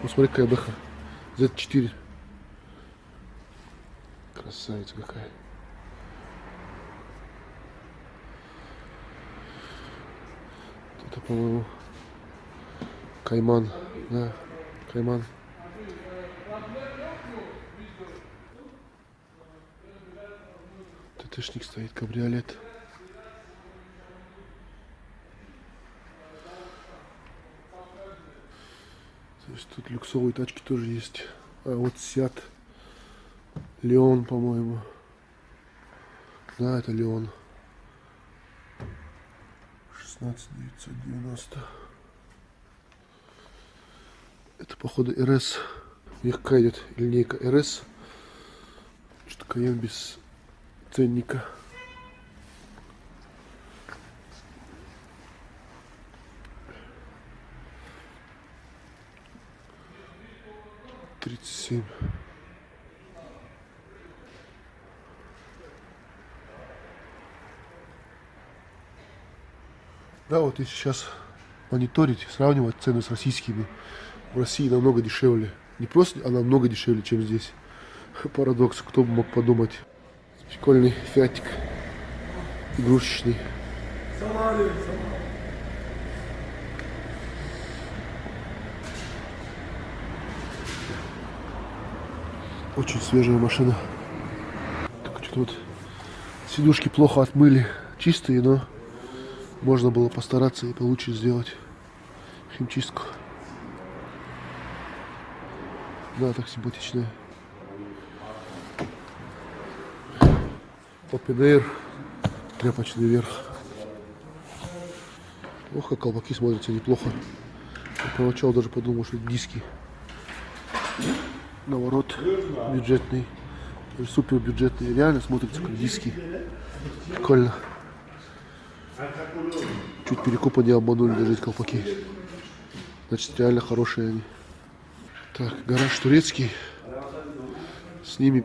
Ну смотри, какая бэха. Z4. Красавица какая. Это, по-моему, Кайман. Да, Кайман. ТТшник стоит, кабриолет. Есть тут люксовые тачки тоже есть. А вот Сят. Леон, по-моему. Да, это Леон. 16990. Это походу РС. У них какая идет линейка РС. Что Каен без ценника. Семь. Да, вот если сейчас мониторить, сравнивать цены с российскими, в России намного дешевле. Не просто, а намного дешевле, чем здесь. Парадокс, кто бы мог подумать. Прикольный фиатик. Игрушечный. Очень свежая машина. Так что-то вот сидушки плохо отмыли. Чистые, но можно было постараться и получше сделать химчистку. Да, так симпатичная. Open тряпочный верх. Ох, как колпаки смотрятся неплохо. Я поначалу даже подумал, что это диски. Наворот бюджетный. Супер бюджетный. Реально смотрится как диски. Прикольно. Чуть перекупа не обманули эти колпаки. Значит, реально хорошие они. Так, гараж турецкий. С ними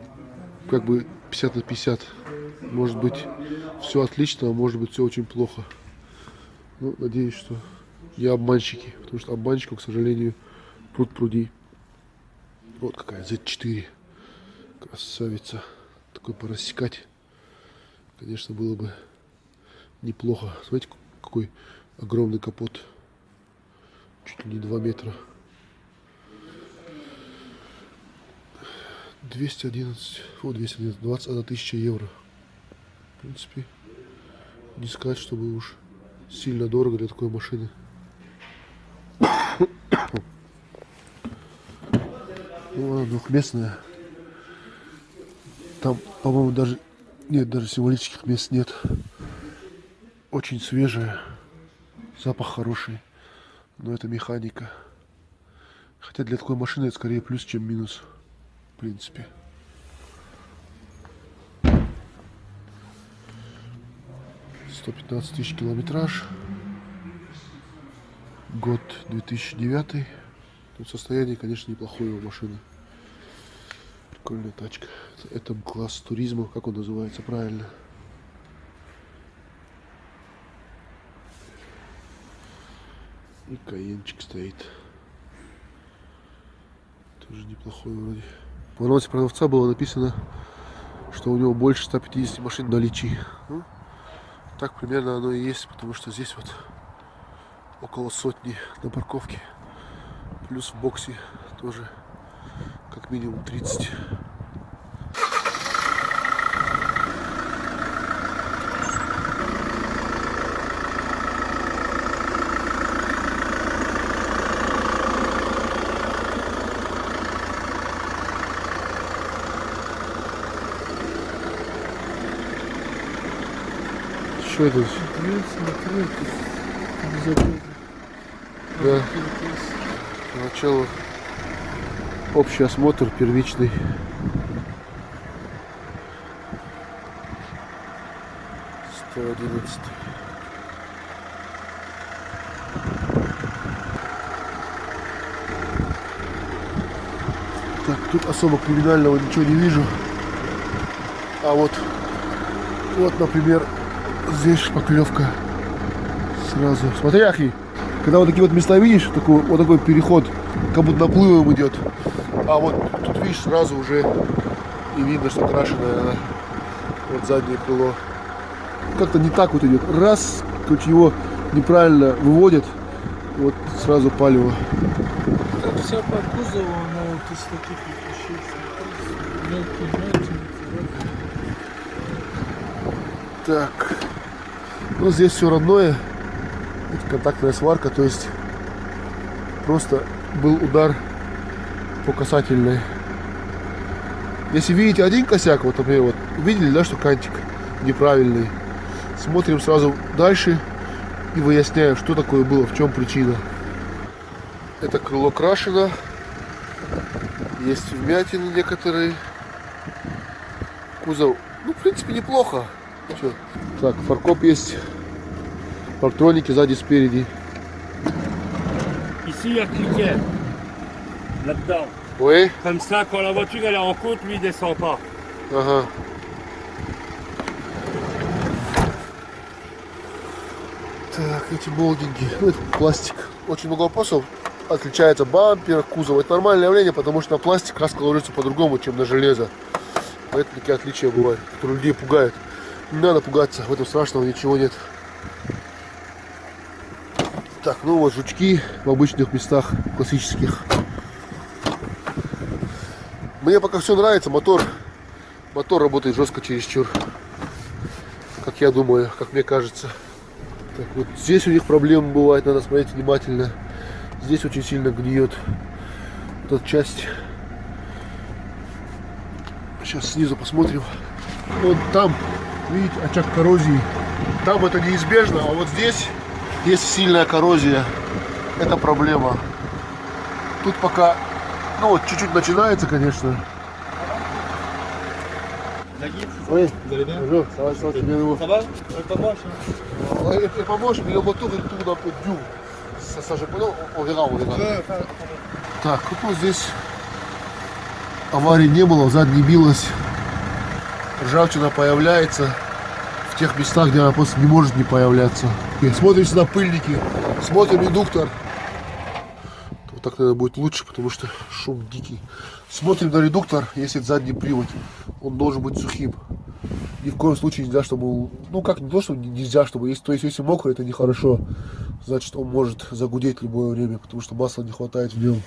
как бы 50 на 50. Может быть, все отлично, а может быть, все очень плохо. Ну, надеюсь, что не обманщики. Потому что обманщиков, к сожалению, пруд пруди. Вот какая Z4. Красавица. Такой порассекать, конечно, было бы неплохо. Смотрите, какой огромный капот. Чуть ли не 2 метра. 211, о, 211, 21 тысяча евро. В принципе, не сказать, чтобы уж сильно дорого для такой машины. Ну, она двухместная. Там, по-моему, даже нет, даже символических мест нет. Очень свежая. Запах хороший. Но это механика. Хотя для такой машины это скорее плюс, чем минус в принципе. Сто пятнадцать тысяч километраж. Год 2009. Тут состояние, конечно, неплохое у машины. Прикольная тачка. Это класс туризма, как он называется правильно. И каенчик стоит. Тоже неплохой вроде. В анонсе продавца было написано, что у него больше 150 машин в наличии. Ну, так примерно оно и есть, потому что здесь вот около сотни на парковке. Плюс в боксе тоже как минимум 30. Что это? Да. Начало. Общий осмотр первичный. Сто одиннадцатый. Так, тут особо криминального ничего не вижу. А вот, вот, например, здесь шпаклевка сразу. Смотри, Ахи, когда вот такие вот места видишь, такой, вот такой переход как будто наплывом идет. А вот тут, видишь, сразу уже и видно, что крашеное она. Вот заднее крыло. Как-то не так вот идет. Раз, короче, его неправильно выводят, вот сразу палево. Как вся по кузову, она вот из таких вещей Так. Ну, здесь все родное. Контактная сварка, то есть просто был удар по касательной. Если видите один косяк, вот, например, вот, видели, да, что кантик неправильный, смотрим сразу дальше и выясняем, что такое было, в чем причина. Это крыло крашено, есть вмятины некоторые. Кузов, ну, в принципе, неплохо. Чё? Так, фаркоп есть. Парктроники сзади, спереди. Ici, il y a cliquet. Là-dedans. Oui. Comme ça, quand la voiture elle est en côte, lui il descend pas. Ага. Так, эти болдинги. Ну, это пластик. Очень много вопросов. Отличается бампер, кузов. Это нормальное явление, потому что на пластик краска ложится по-другому, чем на железо. Поэтому такие отличия бывают, которые людей пугают. Не надо пугаться, в этом страшного ничего нет. Так, ну вот жучки в обычных местах, классических. Мне пока все нравится, мотор, мотор работает жестко чересчур. Как я думаю, как мне кажется. Так, вот здесь у них проблемы бывают, надо смотреть внимательно. Здесь очень сильно гниет эта часть. Сейчас снизу посмотрим. Вот там, видите, очаг коррозии. Там это неизбежно, а вот здесь есть сильная коррозия. Это проблема. Тут пока, ну вот чуть-чуть начинается, конечно. Moteur il tourne un peu dur. Ça, ça, je... non, on verra, on verra. Ouais, enfin, Так, вот вот здесь аварии не было, задний билась. Ржавчина появляется в тех местах, где она просто не может не появляться. И смотрим сюда пыльники, смотрим редуктор. Вот так, наверное, будет лучше, потому что шум дикий. Смотрим на редуктор, если это задний привод, он должен быть сухим. Ни в коем случае нельзя, чтобы, ну как, не то, что нельзя, чтобы, если, то есть, если мокрый, это нехорошо. Значит, он может загудеть любое время, потому что масла не хватает в нем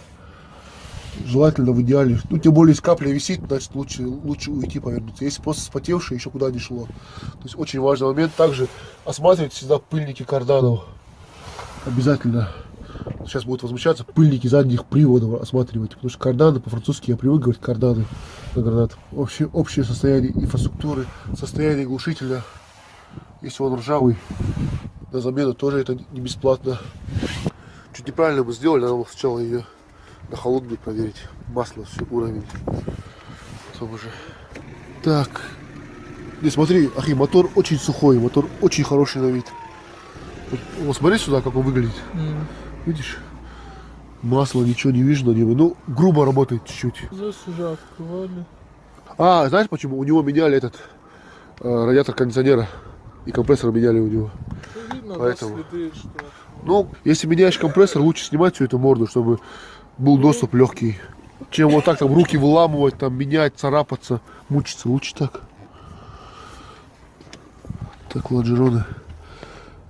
желательно в идеале. Ну, тем более, если капля висит, значит, лучше, лучше уйти повернуться. Если просто спотевшее, еще куда не шло. То есть, очень важный момент. Также осматривать всегда пыльники карданов. Обязательно. Сейчас будут возмущаться пыльники задних приводов осматривать. Потому что карданы, по-французски я привык говорить карданы на гранат. Общее, общее состояние инфраструктуры, состояние глушителя. Если он ржавый, на замену тоже это не бесплатно. Чуть неправильно мы сделали, надо сначала ее на холодную проверить. Масло, все, уровень. Потом уже. Так. Не, смотри, Ахи, мотор очень сухой, мотор очень хороший на вид. Вот, смотри сюда, как он выглядит. м, Видишь? Масло, ничего не вижу на нем. Ну, грубо работает чуть-чуть. здесь уже открывали. А, знаешь почему? У него меняли этот э, радиатор кондиционера. И компрессор меняли у него. Видно, да, Поэтому. следы, что... Ну, если меняешь компрессор, лучше снимать всю эту морду, чтобы был доступ легкий. Чем вот так там руки выламывать, там менять, царапаться, мучиться. Лучше так. Так, лонжероны.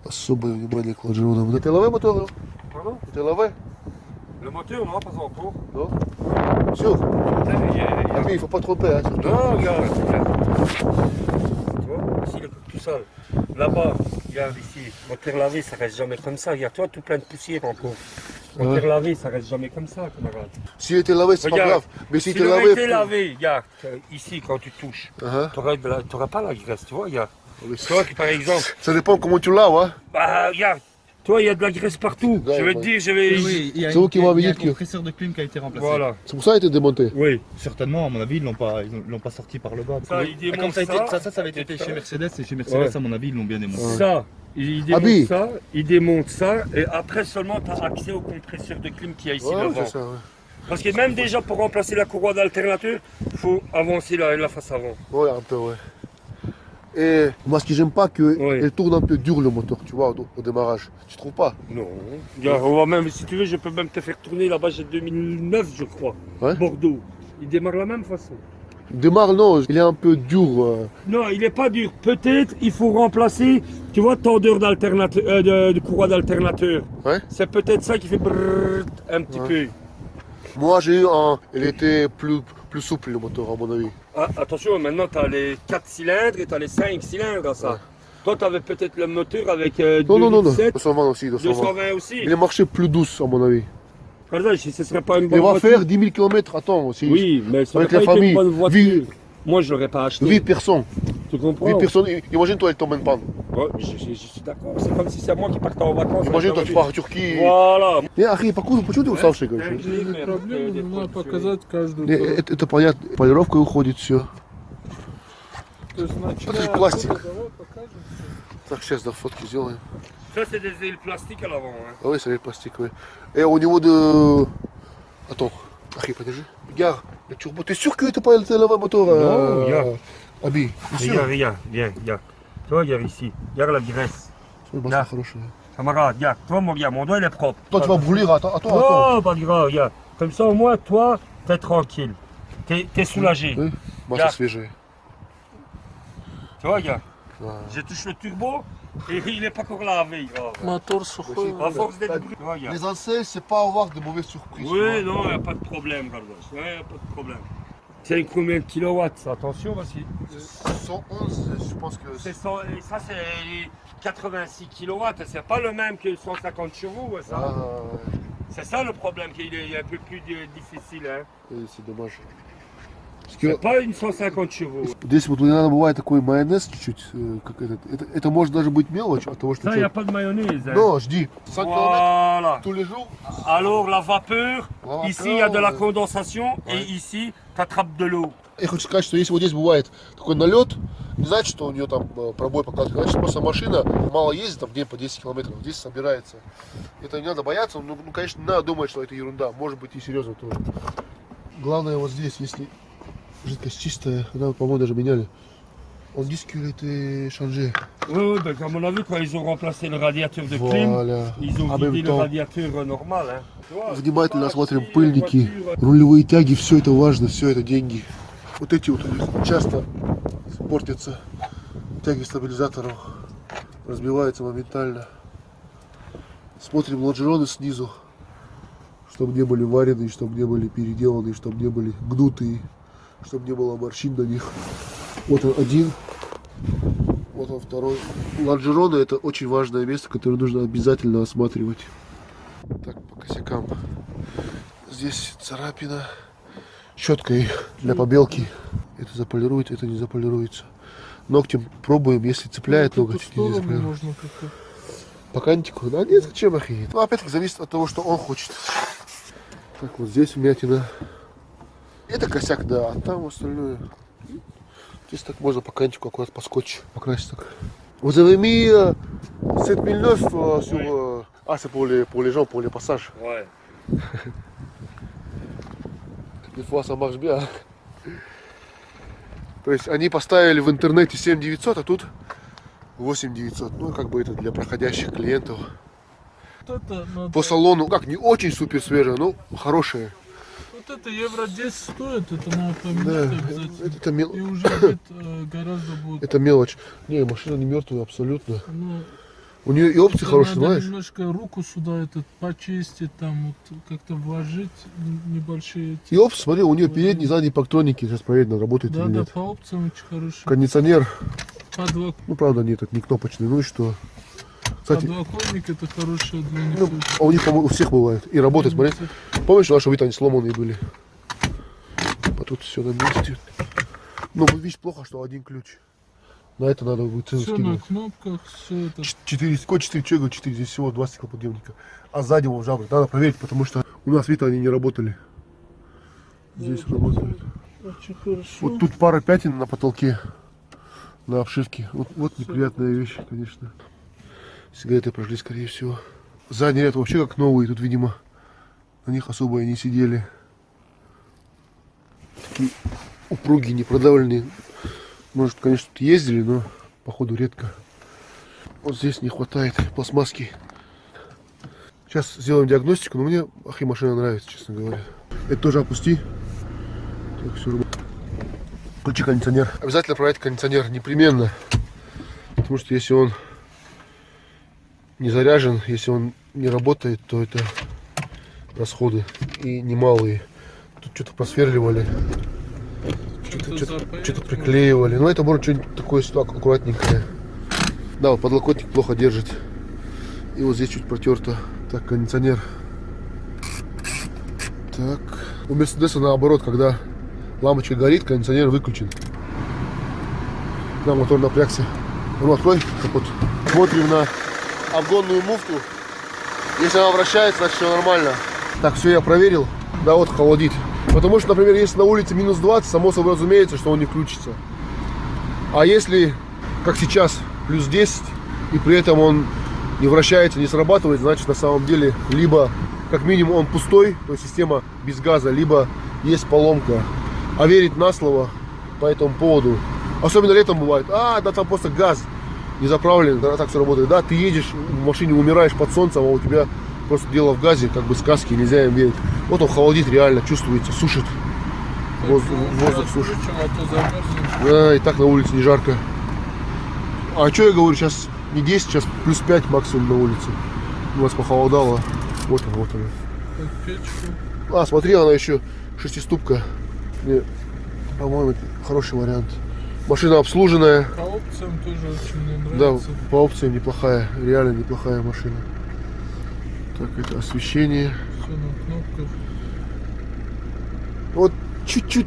Особое внимание к лонжеронам. Это ЛВ мотор? Это ЛВ? Le moteur, non, pas encore. Non Sûr Ah, mais il faut pas tromper. Hein. Non, regarde. regarde. Tu vois, ici, le tout seul. Là-bas, regarde ici. Moteur lavé, ça reste jamais comme ça. Regarde, toi, tout plein de poussière encore. Moteur Ouais. lavé, ça reste jamais comme ça, camarade. Si il était lavé, c'est pas grave. Mais si Si était aurait lavé. été lavé, regarde, euh, ici, quand tu touches, t'aurais la- t'aurais pas la graisse, tu vois, regarde. Toi, qui, par exemple, Ça dépend comment tu laves. Hein. bah, regarde, toi, il y a de la graisse partout. Ouais, je vais ouais. te dire, je vais. Oui, oui, il y a, C'est vous une- qui m'avez il y a dit un que- compresseur de clim qui a été remplacé. Voilà. C'est pour ça qu'il a été démonté. Oui. Certainement, à mon avis, ils l'ont pas, ils l'ont pas sorti par le bas. Ça, Ah, comme ça, a été- ça, ça, ça, ça avait été chez. Mercedes et chez Mercedes, Ouais. à mon avis, ils l'ont bien démonté. Ça, il démonte Habille. ça, il démonte ça, et après seulement tu as accès au compresseur de clim qui a ici Ouais, devant. c'est ça. ouais. Parce que même déjà pour remplacer la courroie d'alternateur, il faut avancer la, la face avant. Ouais, un peu, ouais. Et moi, ce que j'aime pas, que Ouais. elle tourne un peu dur le moteur, tu vois, au, au démarrage. Tu trouves pas? Non. Regarde, même, si tu veux, je peux même te faire tourner là-bas, j'ai 2009, je crois. Bordeaux. Il démarre de la même façon. Le démarre, non, il est un peu dur. euh. Non, il n'est pas dur. Peut-être il faut remplacer, tu vois, tendeur d'alternateur, euh, de, de courroie d'alternateur. Ouais. C'est peut-être ça qui fait brrrr un petit Ouais. peu. Moi, j'ai eu un. Il était plus, plus souple, le moteur, à mon avis. Ah, attention, maintenant tu as les 4 cylindres et tu as les 5 cylindres à ça. Ouais. Toi, tu avais peut-être le moteur avec euh, Non, non, non, non. 2,7, 220 aussi, 220. 220 aussi. Il est marché plus douce, à mon avis. Exemple, si ce serait pas une Il bonne va voiture. faire 10 000 km, attends, aussi. Oui, mais ça Avec la pas famille, une bonne voiture. vie- Moi, je l'aurais pas acheté. 8 personnes. Tu comprends 8 personnes. Imagine-toi, elle tombe en panne. Ouais, je, je- je suis d'accord. C'est comme si c'est moi qui partais en vacances. Imagine-toi, tu pars en Turquie. Voilà. Не, Ахи, покуда, почему ты уставший, короче? Проблема, надо показать каждую это, это понятно, полировка уходит, все. То есть начиная пластик. Так, сейчас, да, фотки сделаем. Ça, c'est des ailes plastiques à l'avant. Hein. Ah oui, c'est des plastiques, ouais. Et au niveau de... Attends, arrive pas déjà. Regarde, le turbo, t'es sûr que t'es pas le lavaboteur Non, euh... regarde. Abi, Regarde, regarde, viens, regarde. Toi, regarde ici, regarde la graisse. Regarde, camarade, regarde, toi, mon gars, mon doigt, il est propre. Toi, tu vas brûler, attends, attends. Non, pas grave, regarde. Comme ça, au moins, toi, t'es tranquille. T'es soulagé. Oui. Moi, ça se fait, Tu vois, regarde. Je touche le turbo, et il n'est pas encore lavé. grave. Мотор сухой. À force d'être brûlé. Tu vois, regarde. Les ancêtres, c'est pas avoir de mauvaises surprises. Oui, non, il n'y a pas de problème, Carlos. Il n'y a pas de problème. C'est combien de kilowatts ça Attention, parce que 111, je pense que c'est cent- et ça, c'est 86 kilowatts. C'est pas le même que 150 chevaux, ouais, ça. Ah, C'est ça le problème, qu'il est un peu plus euh, difficile. Hein. ouais, c'est dommage. Parce C'est que pas une 150 chevaux. здесь вот иногда бывает такой майонез чуть-чуть, э, как этот. Это, это может даже быть мелочь от того, что... Hein. Non, je dis, 100 km Voilà. tous les jours. Alors, la vapeur, La ici, il y a de la condensation Ouais. et ici, tu attrapes de l'eau. Я хочу сказать, что если вот здесь бывает такой налет, не значит, что у нее там э, пробой показывает, значит, просто машина мало ездит, там в день по 10 километров, здесь собирается. Это не надо бояться, ну, ну, конечно, не надо думать, что это ерунда, может быть и серьезно тоже. Главное вот здесь, если жидкость чистая, она, по-моему, даже меняли. Он диски était changé. Oui, oui, ben, à mon avis, quand ils ont remplacé le radiateur de clim, Voilà. ils ont En même vidé le temps. radiateur euh, normal. Hein. Tu vois, Внимательно euh, пыльники, voiture, рулевые тяги, все это важно, все это деньги. Вот эти вот часто портятся тяги стабилизаторов, разбиваются моментально. Смотрим лонжероны снизу, чтобы не были вареные, чтобы не были переделанные, чтобы не были гнутые, чтобы не было морщин на них. Вот он один, вот он второй. Лонжероны это очень важное место, которое нужно обязательно осматривать. Так, по косякам. Здесь царапина. Щеткой для побелки. Это заполирует, это не заполируется. Ногтем пробуем, если цепляет эту ноготь, не заполирует. По кантику? Да нет, зачем охренеть? Ну, опять-таки, зависит от того, что он хочет. Так, вот здесь вмятина. Это косяк, да, а там остальное. Здесь так можно по кантику аккуратно по скотчу покрасить так. Vous avez mis euh, 7009 euh, sur... euh, Ah, c'est pour les, pour les gens, pour les passages. Ouais. Des fois, ça marche bien. То есть они поставили в интернете 7900, а тут 8900. Ну, как бы это для проходящих клиентов. По салону, как, не очень супер свежее, но хорошее. Вот это евро 10 стоит, это надо Да, поменять это, обязательно. это мел- И уже будет, э, гораздо будет. это мелочь. Не, машина не мертвая абсолютно. Ну, У нее и опции это хорошие, надо знаешь? немножко руку сюда этот почистить, там вот как-то вложить небольшие. эти- И опции, смотри, у нее передние, задние парктроники. Сейчас проверим, работает Да, или да, нет. по опциям очень хорошие. Кондиционер, Подвок- ну правда нет, это не кнопочный, ну и что? Кстати, Подлокотник это хорошая для них. ну, а у них, по-моему, у всех бывает. И работает, смотри. Помнишь, наши вид они сломанные были? А тут все на месте. Ну, видишь, плохо, что один ключ. На это надо будет цену Все на скидывать. кнопках, все это. Ч- Четыре, сколько четыре, что я говорю, четыре, здесь всего два стеклоподъемника. А сзади вон жабры, надо проверить, потому что у нас, видно, они не работали. Здесь работают. Очень хорошо. Вот тут пара пятен на потолке, на обшивке. Вот, вот неприятная вещь, конечно. Сигареты прошли, скорее всего. Задний ряд вообще как новые, тут, видимо, на них особо и не сидели. Такие упругие, непродавленные. Может, конечно, тут ездили, но походу редко. Вот здесь не хватает пластмасски. Сейчас сделаем диагностику, но мне ахи машина нравится, честно говоря. Это тоже опусти. Так, все. Включи кондиционер. Обязательно проверять кондиционер, непременно. Потому что если он не заряжен, если он не работает, то это расходы и немалые. Тут что-то просверливали, Что-то запаяло. что-то приклеивали. Ну это может что-нибудь такое аккуратненькое. Да, вот подлокотник плохо держит. И вот здесь чуть протерто. Так, кондиционер. Так. У Мерседеса наоборот, когда лампочка горит, кондиционер выключен. Да, мотор напрягся. Ну, открой капот. Смотрим на обгонную муфту. Если она вращается, значит все нормально. Так, все я проверил. Да, вот холодит. Потому что, например, если на улице минус 20, само собой разумеется, что он не включится. А если, как сейчас, плюс 10, и при этом он не вращается, не срабатывает, значит на самом деле либо как минимум он пустой, то есть система без газа, либо есть поломка. А верить на слово по этому поводу, особенно летом бывает, а, да там просто газ не заправлен, тогда так все работает. Да, ты едешь в машине, умираешь под солнцем, а у тебя просто дело в газе, как бы сказки, нельзя им верить. Вот он холодит реально, чувствуется, сушит. Воздух, Ну, воздух сушит. Да, и так на улице не жарко. А что я говорю, сейчас не 10, сейчас плюс 5 максимум на улице. У нас похолодало. Вот он, вот он. Так, печку. А, смотри, она еще шестиступка. По-моему, хороший вариант. Машина обслуженная. По опциям тоже очень мне Да, нравится. по опциям неплохая, реально неплохая машина. Так, это освещение. Все на кнопках. Вот чуть-чуть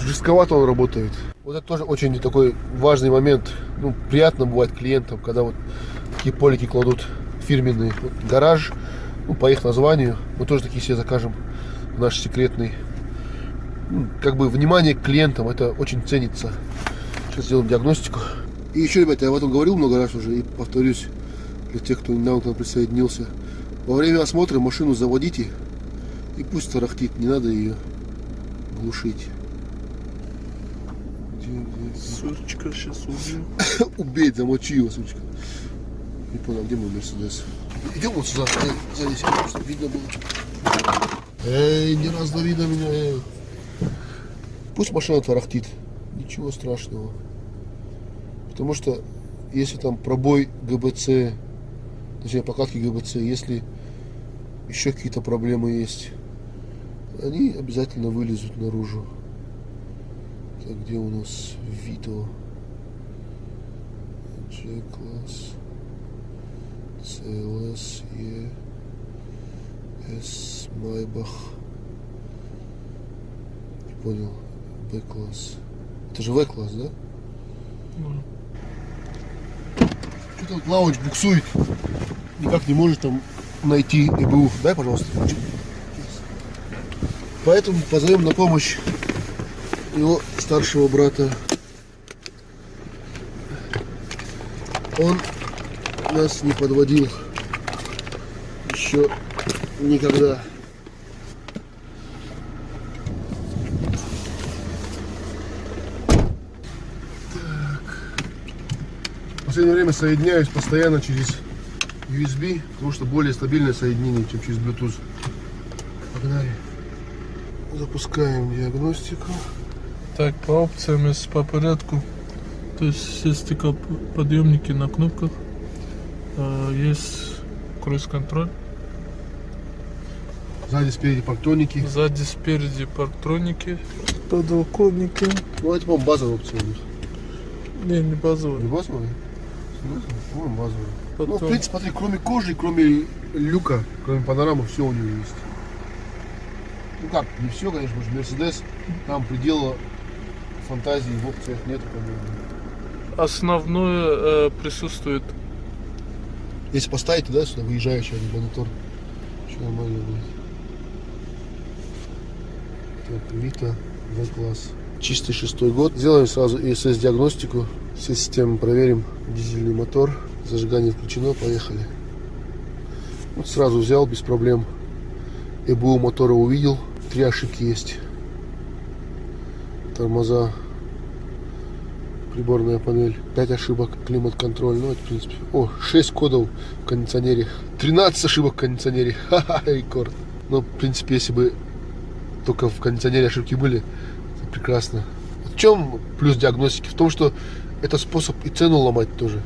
жестковато он работает. Вот это тоже очень такой важный момент. Ну, приятно бывает клиентам, когда вот такие полики кладут фирменные. Вот гараж, ну, по их названию, мы тоже такие себе закажем. Наш секретный. Ну, как бы внимание к клиентам, это очень ценится. Сейчас сделаем диагностику. И еще, ребята, я об этом говорил много раз уже и повторюсь для тех, кто недавно к нам присоединился. Во время осмотра машину заводите и пусть тарахтит, не надо ее глушить. Сучка сейчас убью. Убей, замочи его, сучка. Не понял, где мой Мерседес? Идем вот сюда, сзади сядем, чтобы видно было. Эй, не раздави на меня, эй. Пусть машина тарахтит. Ничего страшного. Потому что если там пробой ГБЦ, точнее покатки ГБЦ, если еще какие-то проблемы есть, они обязательно вылезут наружу. Так, где у нас Вито? G-класс, CLS, E, S, Майбах. Не понял. B-класс. Это же V-класс, да? Ну, Вот лаунч буксует. Никак не может там найти ИБУ. Дай, пожалуйста. Поэтому позовем на помощь его старшего брата. Он нас не подводил еще никогда. Последнее время соединяюсь постоянно через USB, потому что более стабильное соединение, чем через Bluetooth. Погнали. Запускаем диагностику. Так, по опциям, если по порядку. То есть все стеклоподъемники на кнопках. А, Есть круиз-контроль. Сзади, спереди парктоники. Сзади, спереди парктроники. Подлокотники. Ну, это, по-моему, базовая опция у них. Не, не базовые. Не базовая? Ну, в принципе, смотри, кроме кожи, кроме люка, кроме панорамы, все у него есть. Ну как, не все, конечно, потому что Мерседес, там предела фантазии в опциях нету, по-моему. Основное э, присутствует. Если поставить туда, сюда выезжающий один монитор, все нормально будет. Так, Вита, V-класс. Чистый шестой год. Сделаем сразу ESS диагностику. Все системы проверим. Дизельный мотор. Зажигание включено. Поехали. Вот сразу взял без проблем. ЭБУ мотора увидел. Три ошибки есть. Тормоза приборная панель. 5 ошибок, климат-контроль. Ну, это, в принципе... О, 6 кодов в кондиционере. 13 ошибок в кондиционере. Ха-ха, рекорд. Ну, в принципе, если бы только в кондиционере ошибки были, это прекрасно. В чем плюс диагностики? В том, что это способ и цену ломать тоже.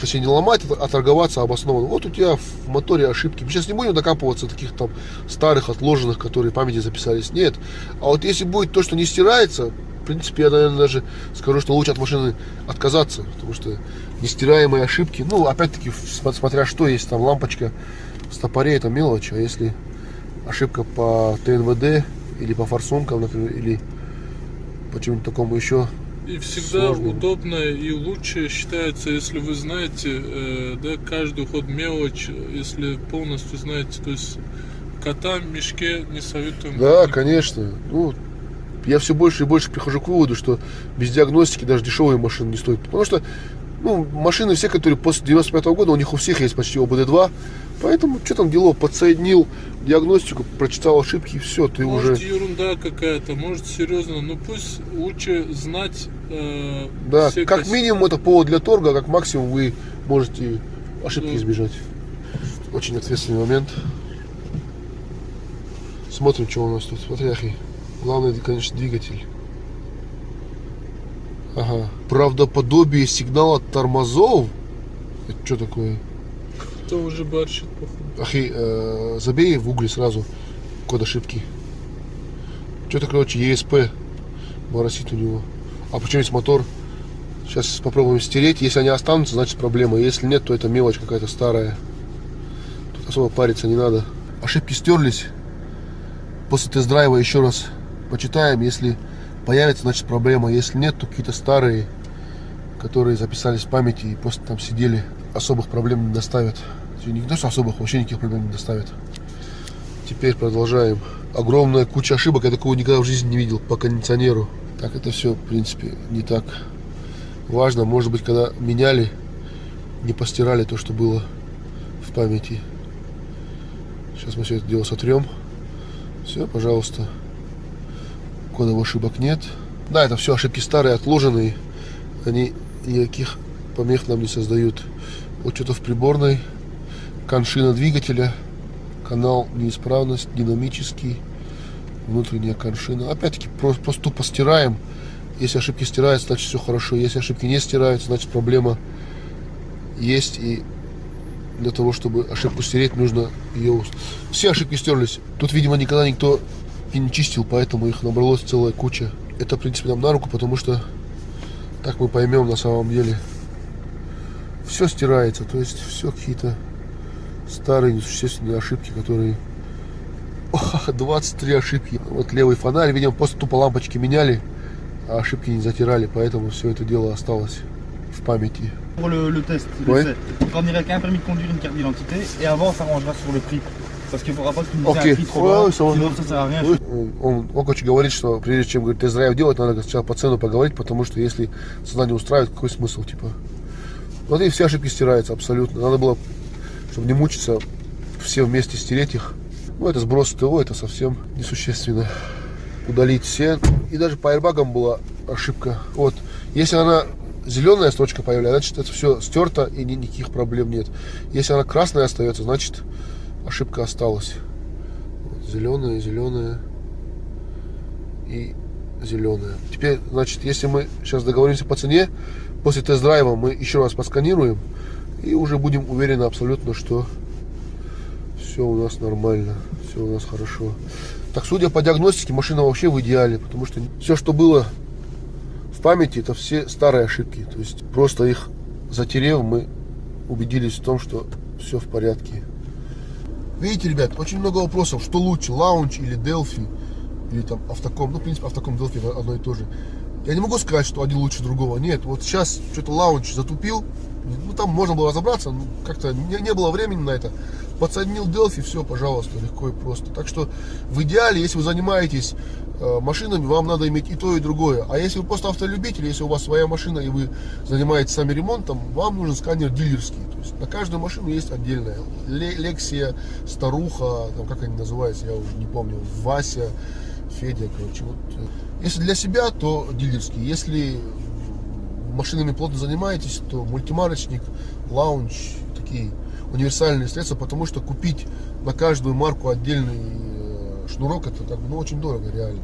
Точнее, не ломать, а торговаться обоснованно. Вот у тебя в моторе ошибки. Мы сейчас не будем докапываться таких там старых, отложенных, которые в памяти записались. Нет. А вот если будет то, что не стирается, в принципе, я, наверное, даже скажу, что лучше от машины отказаться. Потому что нестираемые ошибки, ну, опять-таки, смотря что есть, там лампочка в стопоре, это мелочь. А если ошибка по ТНВД или по форсункам, например, или по чему-то такому еще, И всегда Сложно. удобно и лучше считается, если вы знаете, э, да, каждый ход мелочь, если полностью знаете, то есть кота в мешке не советуем. Да, никому. конечно. Ну, я все больше и больше прихожу к выводу, что без диагностики даже дешевые машины не стоят. Потому что ну, машины все, которые после 95 года, у них у всех есть почти ОБД-2. Поэтому, что там дело, подсоединил диагностику, прочитал ошибки и все, ты Может уже... ерунда какая-то, может серьезно, но пусть лучше знать э, Да, как кос- минимум это повод для торга, а как максимум вы можете ошибки Да. избежать. Очень ответственный момент. Смотрим, что у нас тут. Смотри, Ахи. Главное, конечно, двигатель. Ага. Правдоподобие сигнала тормозов. Это что такое? Кто уже борщит, походу. Ахи, э, забей в угле сразу код ошибки. Что-то, короче, ESP моросит у него. А почему есть мотор? Сейчас попробуем стереть. Если они останутся, значит проблема. Если нет, то это мелочь какая-то старая. Тут особо париться не надо. Ошибки стерлись. После тест-драйва еще раз почитаем. Если появится, значит проблема. Если нет, то какие-то старые, которые записались в памяти и просто там сидели, особых проблем не доставят. Не то, что особых, вообще никаких проблем не доставят. Теперь продолжаем. Огромная куча ошибок, я такого никогда в жизни не видел по кондиционеру. Так, это все, в принципе, не так важно. Может быть, когда меняли, не постирали то, что было в памяти. Сейчас мы все это дело сотрем. Все, пожалуйста. Кодовых ошибок нет. Да, это все ошибки старые, отложенные. Они никаких помех нам не создают. Вот что-то в приборной. Коншина двигателя. Канал неисправность, динамический. Внутренняя коншина. Опять-таки, просто, тупо стираем. Если ошибки стираются, значит все хорошо. Если ошибки не стираются, значит проблема есть. И для того, чтобы ошибку стереть, нужно ее... Все ошибки стерлись. Тут, видимо, никогда никто и не чистил, поэтому их набралось целая куча. Это, в принципе, нам на руку, потому что так мы поймем на самом деле. Все стирается, то есть все какие-то старые несущественные ошибки, которые... Ох, 23 ошибки. Вот левый фонарь, видимо, просто тупо лампочки меняли, а ошибки не затирали, поэтому все это дело осталось в памяти. Pour le, le test, Ouais. l'essai, on prendrait qu'un permis de conduire, une carte d'identité et avant on s'arrangera sur le prix. Parce qu'il ne faudra pas que tu nous dises Ok. un prix trop Ouais, ça sinon ça sert à rien. Он, он, он, короче, говорит, что прежде чем говорит, тест-драйв делать, надо сначала по цену поговорить, потому что если цена не устраивает, какой смысл, типа. Вот и все ошибки стираются абсолютно. Надо было, чтобы не мучиться, все вместе стереть их. Ну, это сброс ТО, это совсем несущественно. Удалить все. И даже по аэрбагам была ошибка. Вот, если она зеленая строчка появляется, значит это все стерто и ни- никаких проблем нет. Если она красная остается, значит ошибка осталась. Зеленая, зеленая и зеленая. Теперь, значит, если мы сейчас договоримся по цене, после тест-драйва мы еще раз посканируем и уже будем уверены абсолютно, что все у нас нормально, все у нас хорошо. Так, судя по диагностике, машина вообще в идеале, потому что все, что было в памяти, это все старые ошибки. То есть просто их затерев, мы убедились в том, что все в порядке. Видите, ребят, очень много вопросов, что лучше, Launch или Delphi, или там Autocom. Ну, в принципе, Autocom Delphi одно и то же. Я не могу сказать, что один лучше другого. Нет, вот сейчас что-то Launch затупил. Ну, там можно было разобраться, но как-то не, не было времени на это. Подсоединил Delphi, все, пожалуйста, легко и просто. Так что в идеале, если вы занимаетесь э, машинами, вам надо иметь и то, и другое. А если вы просто автолюбитель, если у вас своя машина и вы занимаетесь сами ремонтом, вам нужен сканер дилерский. То есть на каждую машину есть отдельная. Ле- Лексия, Старуха, там, как они называются, я уже не помню, Вася, Федя, короче. Вот. э. Если для себя, то дилерский. Если машинами плотно занимаетесь, то мультимарочник, лаунч, такие универсальные средства, потому что купить на каждую марку отдельный э, шнурок, это как бы, ну, очень дорого, реально.